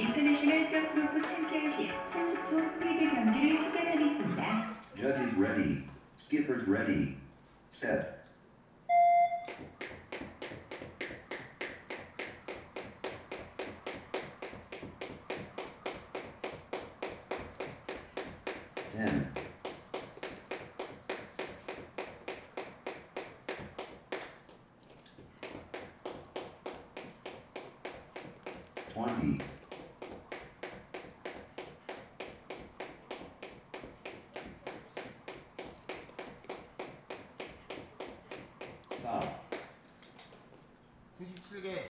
인터내셔널 점프로프 챔피언십 30초 스피드 경기를 시작하겠습니다. Judges ready. Skippers ready. Set. Ten. Twenty. 97개